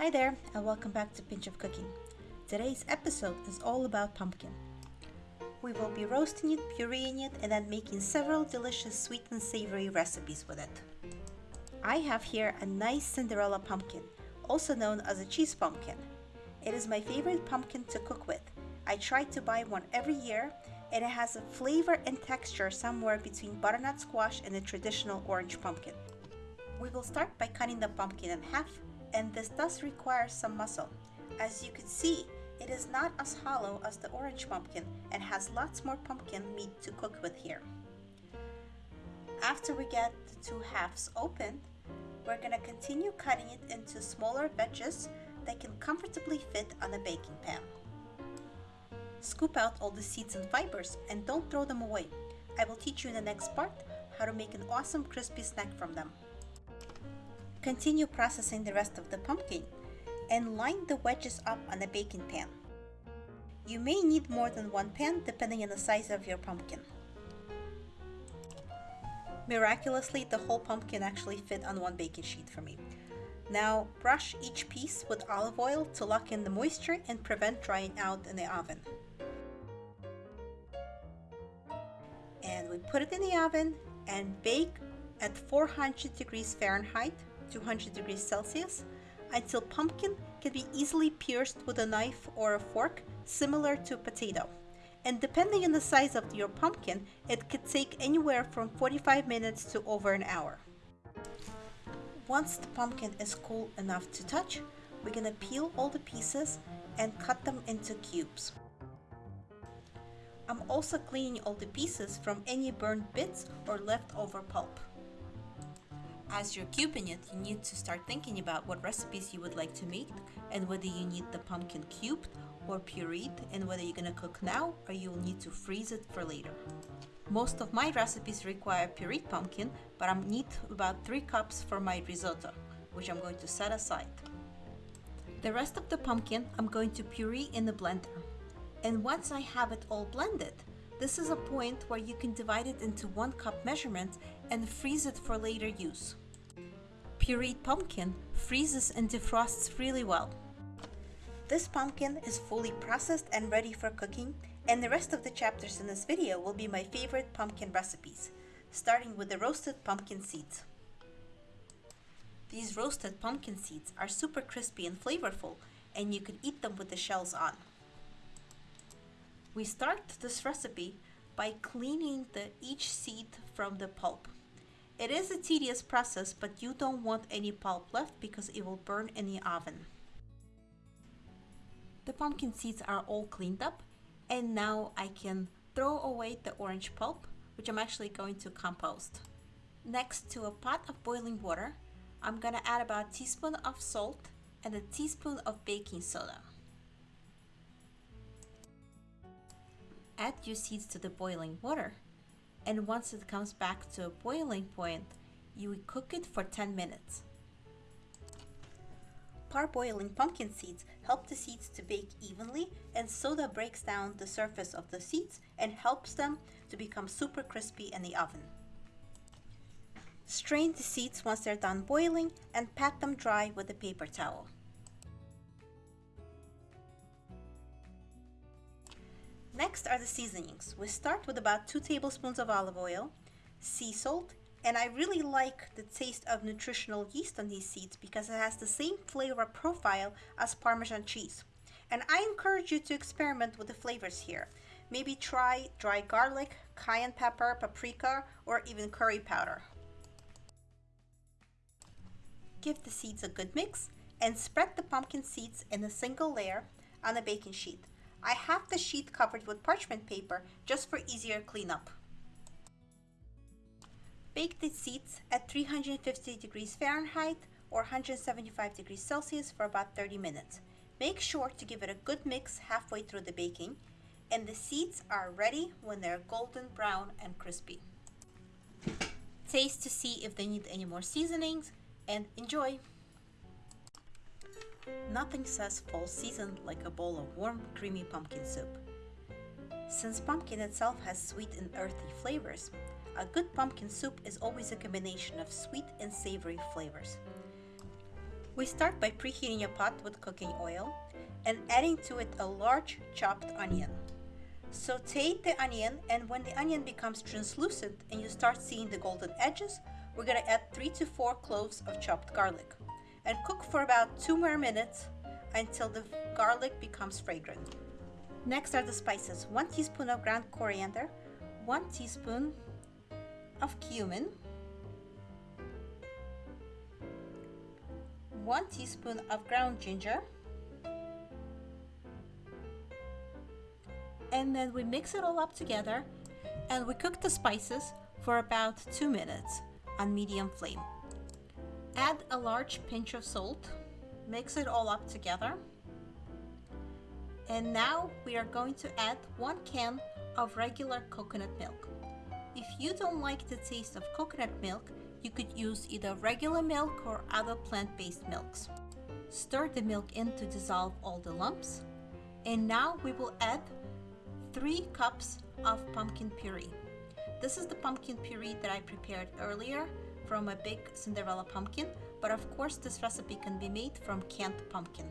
Hi there, and welcome back to Pinch of Cooking. Today's episode is all about pumpkin. We will be roasting it, pureeing it, and then making several delicious sweet and savory recipes with it. I have here a nice Cinderella pumpkin, also known as a cheese pumpkin. It is my favorite pumpkin to cook with. I try to buy one every year, and it has a flavor and texture somewhere between butternut squash and a traditional orange pumpkin. We will start by cutting the pumpkin in half, and this does require some muscle. As you can see, it is not as hollow as the orange pumpkin and has lots more pumpkin meat to cook with here. After we get the two halves open, we're going to continue cutting it into smaller wedges that can comfortably fit on a baking pan. Scoop out all the seeds and fibers and don't throw them away. I will teach you in the next part how to make an awesome crispy snack from them. Continue processing the rest of the pumpkin and line the wedges up on a baking pan. You may need more than one pan depending on the size of your pumpkin. Miraculously, the whole pumpkin actually fit on one baking sheet for me. Now brush each piece with olive oil to lock in the moisture and prevent drying out in the oven. And we put it in the oven and bake at 400 degrees Fahrenheit, 200 degrees Celsius, until pumpkin can be easily pierced with a knife or a fork, similar to potato. And depending on the size of your pumpkin, it could take anywhere from 45 minutes to over an hour. Once the pumpkin is cool enough to touch, we're gonna peel all the pieces and cut them into cubes. I'm also cleaning all the pieces from any burned bits or leftover pulp. As you're cubing it, you need to start thinking about what recipes you would like to make and whether you need the pumpkin cubed or pureed and whether you're gonna cook now or you'll need to freeze it for later. Most of my recipes require pureed pumpkin, but I need about 3 cups for my risotto, which I'm going to set aside. The rest of the pumpkin I'm going to puree in the blender. And once I have it all blended, this is a point where you can divide it into 1 cup measurements and freeze it for later use. Pureed pumpkin freezes and defrosts really well. This pumpkin is fully processed and ready for cooking, and the rest of the chapters in this video will be my favorite pumpkin recipes, starting with the roasted pumpkin seeds. These roasted pumpkin seeds are super crispy and flavorful, and you can eat them with the shells on. We start this recipe by cleaning the, each seed from the pulp. It is a tedious process, but you don't want any pulp left because it will burn in the oven. The pumpkin seeds are all cleaned up and now I can throw away the orange pulp, which I'm actually going to compost. Next to a pot of boiling water, I'm gonna add about a teaspoon of salt and a teaspoon of baking soda. Add your seeds to the boiling water and once it comes back to a boiling point, you cook it for 10 minutes. Parboiling pumpkin seeds help the seeds to bake evenly and soda breaks down the surface of the seeds and helps them to become super crispy in the oven. Strain the seeds once they're done boiling and pat them dry with a paper towel. Next are the seasonings. We start with about 2 tablespoons of olive oil, sea salt, and I really like the taste of nutritional yeast on these seeds because it has the same flavor profile as Parmesan cheese. And I encourage you to experiment with the flavors here. Maybe try dry garlic, cayenne pepper, paprika, or even curry powder. Give the seeds a good mix and spread the pumpkin seeds in a single layer on a baking sheet. I have the sheet covered with parchment paper just for easier cleanup. Bake the seeds at 350 degrees Fahrenheit or 175 degrees Celsius for about 30 minutes. Make sure to give it a good mix halfway through the baking and the seeds are ready when they're golden brown and crispy. Taste to see if they need any more seasonings and enjoy! Nothing says fall season like a bowl of warm, creamy pumpkin soup. Since pumpkin itself has sweet and earthy flavors, a good pumpkin soup is always a combination of sweet and savory flavors. We start by preheating a pot with cooking oil and adding to it a large chopped onion. Saute the onion and when the onion becomes translucent and you start seeing the golden edges, we're gonna add three to four cloves of chopped garlic and cook for about two more minutes until the garlic becomes fragrant. Next are the spices. One teaspoon of ground coriander, one teaspoon of cumin, one teaspoon of ground ginger, and then we mix it all up together and we cook the spices for about two minutes on medium flame. Add a large pinch of salt, mix it all up together. And now we are going to add one can of regular coconut milk. If you don't like the taste of coconut milk, you could use either regular milk or other plant-based milks. Stir the milk in to dissolve all the lumps. And now we will add 3 cups of pumpkin puree. This is the pumpkin puree that I prepared earlier from a big Cinderella pumpkin, but of course this recipe can be made from canned pumpkin.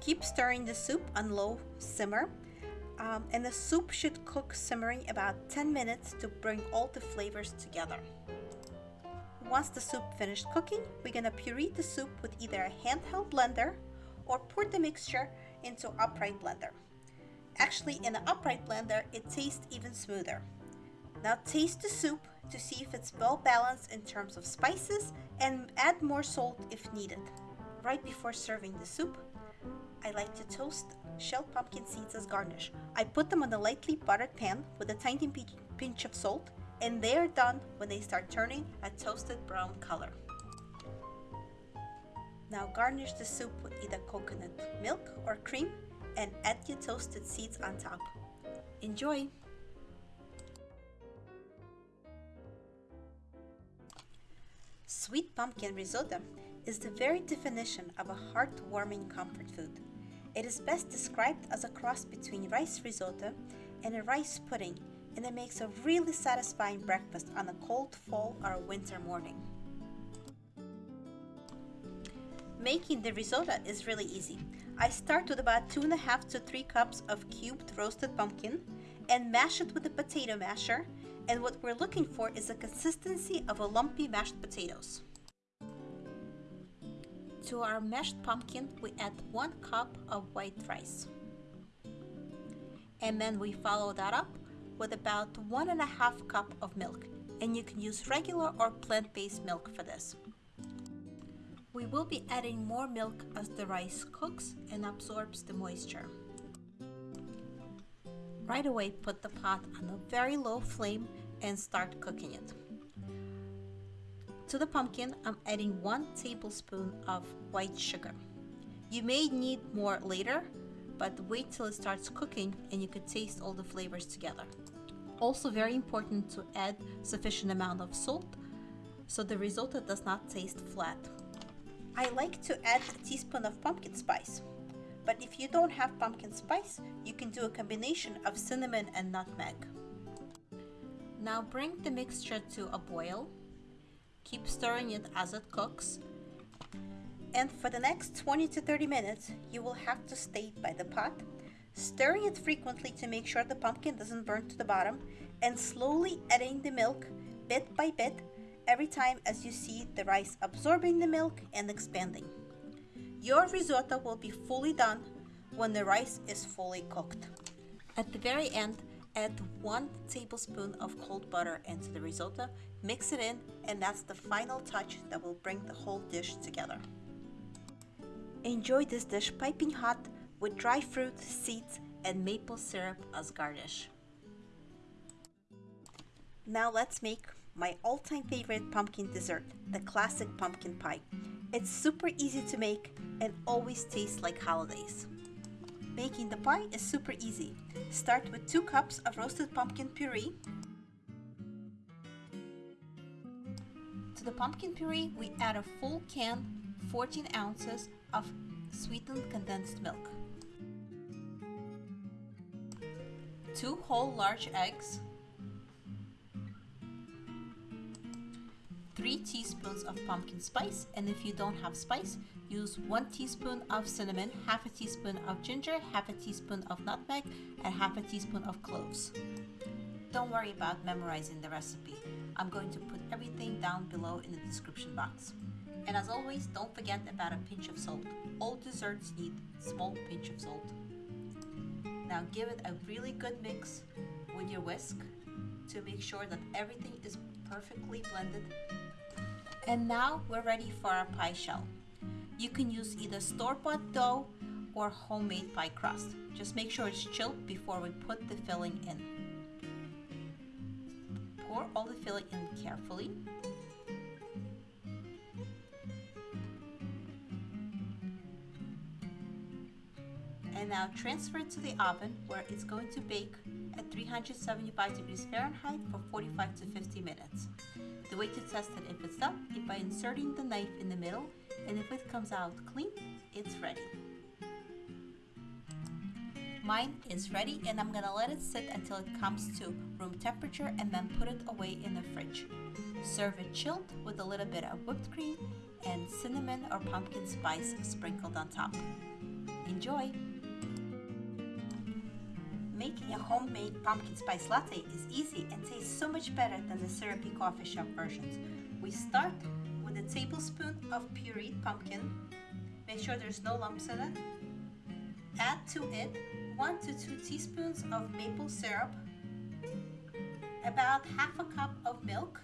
Keep stirring the soup on low simmer um, and the soup should cook simmering about 10 minutes to bring all the flavors together. Once the soup finished cooking, we're gonna puree the soup with either a handheld blender or pour the mixture into upright blender. Actually, in an upright blender, it tastes even smoother. Now taste the soup to see if it's well balanced in terms of spices and add more salt if needed. Right before serving the soup, I like to toast shelled pumpkin seeds as garnish. I put them on a lightly buttered pan with a tiny pinch of salt and they are done when they start turning a toasted brown color. Now garnish the soup with either coconut milk or cream and add your toasted seeds on top. Enjoy! Sweet pumpkin risotto is the very definition of a heartwarming comfort food. It is best described as a cross between rice risotto and a rice pudding and it makes a really satisfying breakfast on a cold fall or winter morning. Making the risotto is really easy. I start with about two and a half to three cups of cubed roasted pumpkin and mash it with a potato masher and what we're looking for is a consistency of a lumpy mashed potatoes. To our mashed pumpkin, we add one cup of white rice. And then we follow that up with about one and a half cup of milk and you can use regular or plant-based milk for this. We will be adding more milk as the rice cooks and absorbs the moisture. Right away put the pot on a very low flame and start cooking it. To the pumpkin, I'm adding one tablespoon of white sugar. You may need more later, but wait till it starts cooking and you could taste all the flavors together. Also very important to add sufficient amount of salt so the risotto does not taste flat. I like to add a teaspoon of pumpkin spice, but if you don't have pumpkin spice, you can do a combination of cinnamon and nutmeg. Now bring the mixture to a boil. Keep stirring it as it cooks. And for the next 20 to 30 minutes, you will have to stay by the pot stirring it frequently to make sure the pumpkin doesn't burn to the bottom, and slowly adding the milk bit by bit every time as you see the rice absorbing the milk and expanding. Your risotto will be fully done when the rice is fully cooked. At the very end, add one tablespoon of cold butter into the risotto, mix it in, and that's the final touch that will bring the whole dish together. Enjoy this dish piping hot with dry fruit, seeds, and maple syrup as garnish. Now let's make my all-time favorite pumpkin dessert, the classic pumpkin pie. It's super easy to make and always tastes like holidays. Making the pie is super easy. Start with 2 cups of roasted pumpkin puree. To the pumpkin puree, we add a full can, 14 ounces of sweetened condensed milk. two whole large eggs, 3 teaspoons of pumpkin spice and if you don't have spice, use 1 teaspoon of cinnamon, half a teaspoon of ginger, half a teaspoon of nutmeg, and half a teaspoon of cloves. Don't worry about memorizing the recipe. I'm going to put everything down below in the description box. And as always, don't forget about a pinch of salt. All desserts need small pinch of salt. Now give it a really good mix with your whisk to make sure that everything is perfectly blended. And now we're ready for our pie shell. You can use either store-bought dough or homemade pie crust. Just make sure it's chilled before we put the filling in. Pour all the filling in carefully. And now transfer it to the oven where it's going to bake at 375 degrees Fahrenheit for 45 to 50 minutes. The way to test it if it's done is by inserting the knife in the middle and if it comes out clean, it's ready. Mine is ready and I'm gonna let it sit until it comes to room temperature and then put it away in the fridge. Serve it chilled with a little bit of whipped cream and cinnamon or pumpkin spice sprinkled on top. Enjoy! Making a homemade pumpkin spice latte is easy and tastes so much better than the syrupy coffee shop versions. We start with a tablespoon of pureed pumpkin. Make sure there's no lumps in it. Add to it 1 to 2 teaspoons of maple syrup, about half a cup of milk,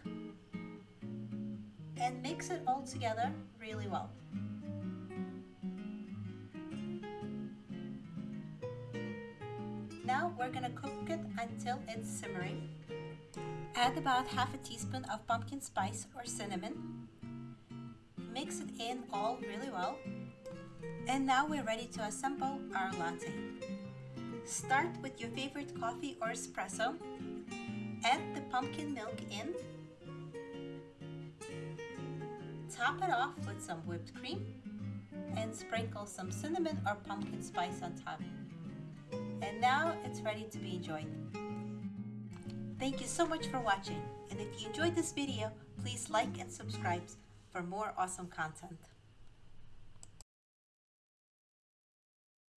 and mix it all together really well. Now we're gonna cook it until it's simmering. Add about half a teaspoon of pumpkin spice or cinnamon. Mix it in all really well. And now we're ready to assemble our latte. Start with your favorite coffee or espresso. Add the pumpkin milk in. Top it off with some whipped cream and sprinkle some cinnamon or pumpkin spice on top. And now it's ready to be enjoyed. Thank you so much for watching and if you enjoyed this video, please like and subscribe for more awesome content.